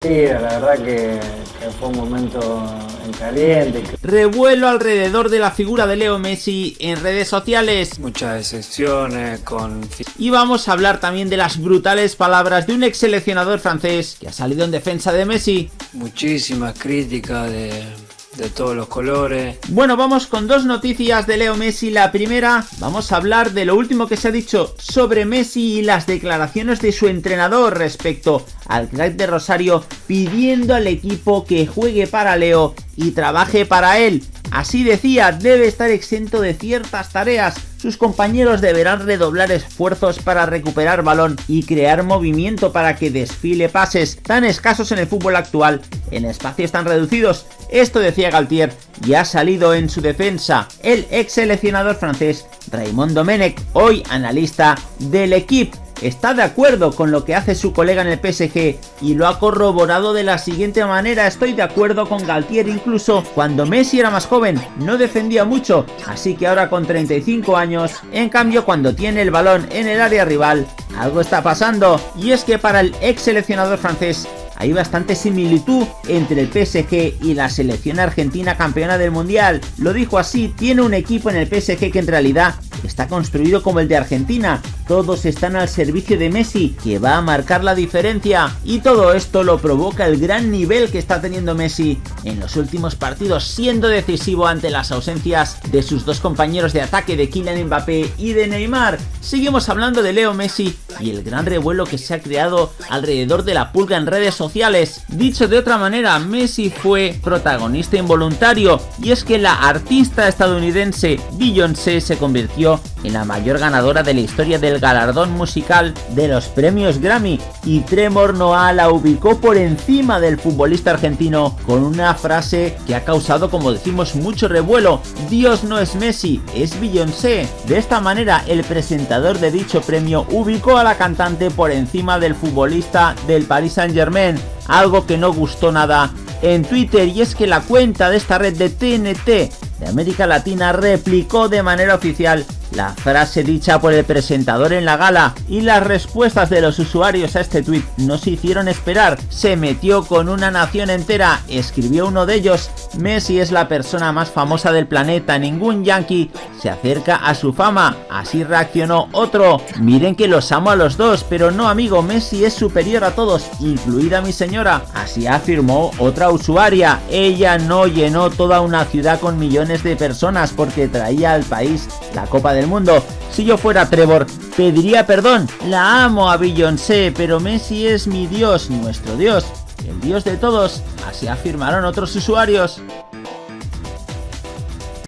Sí, la verdad que, que, fue un momento en caliente. Revuelo alrededor de la figura de Leo Messi en redes sociales. Muchas excepciones con... Y vamos a hablar también de las brutales palabras de un ex seleccionador francés que ha salido en defensa de Messi. Muchísimas críticas de de todos los colores. Bueno, vamos con dos noticias de Leo Messi. La primera, vamos a hablar de lo último que se ha dicho sobre Messi y las declaraciones de su entrenador respecto al crack de Rosario pidiendo al equipo que juegue para Leo y trabaje para él. Así decía, debe estar exento de ciertas tareas. Sus compañeros deberán redoblar esfuerzos para recuperar balón y crear movimiento para que desfile pases tan escasos en el fútbol actual en espacios tan reducidos. Esto decía Galtier y ha salido en su defensa el ex seleccionador francés Raymond Domenech, hoy analista del equipo está de acuerdo con lo que hace su colega en el PSG y lo ha corroborado de la siguiente manera, estoy de acuerdo con Galtier incluso cuando Messi era más joven no defendía mucho, así que ahora con 35 años, en cambio cuando tiene el balón en el área rival, algo está pasando y es que para el ex seleccionador francés hay bastante similitud entre el PSG y la selección argentina campeona del mundial. Lo dijo así, tiene un equipo en el PSG que en realidad está construido como el de Argentina, todos están al servicio de Messi, que va a marcar la diferencia, y todo esto lo provoca el gran nivel que está teniendo Messi en los últimos partidos, siendo decisivo ante las ausencias de sus dos compañeros de ataque de Kylian Mbappé y de Neymar. Seguimos hablando de Leo Messi y el gran revuelo que se ha creado alrededor de la pulga en redes sociales. Dicho de otra manera, Messi fue protagonista involuntario, y es que la artista estadounidense Beyoncé se convirtió en la mayor ganadora de la historia del galardón musical de los premios Grammy. Y Tremor Noah la ubicó por encima del futbolista argentino con una frase que ha causado como decimos mucho revuelo. Dios no es Messi, es Beyoncé. De esta manera el presentador de dicho premio ubicó a la cantante por encima del futbolista del Paris Saint Germain, algo que no gustó nada en Twitter. Y es que la cuenta de esta red de TNT de América Latina replicó de manera oficial la frase dicha por el presentador en la gala y las respuestas de los usuarios a este tweet no se hicieron esperar. Se metió con una nación entera, escribió uno de ellos, Messi es la persona más famosa del planeta, ningún yankee se acerca a su fama. Así reaccionó otro, miren que los amo a los dos, pero no amigo, Messi es superior a todos, incluida mi señora. Así afirmó otra usuaria, ella no llenó toda una ciudad con millones de personas porque traía al país la Copa del Mundo. Si yo fuera Trevor, pediría perdón. La amo a Beyoncé, pero Messi es mi Dios, nuestro Dios, el Dios de todos. Así afirmaron otros usuarios.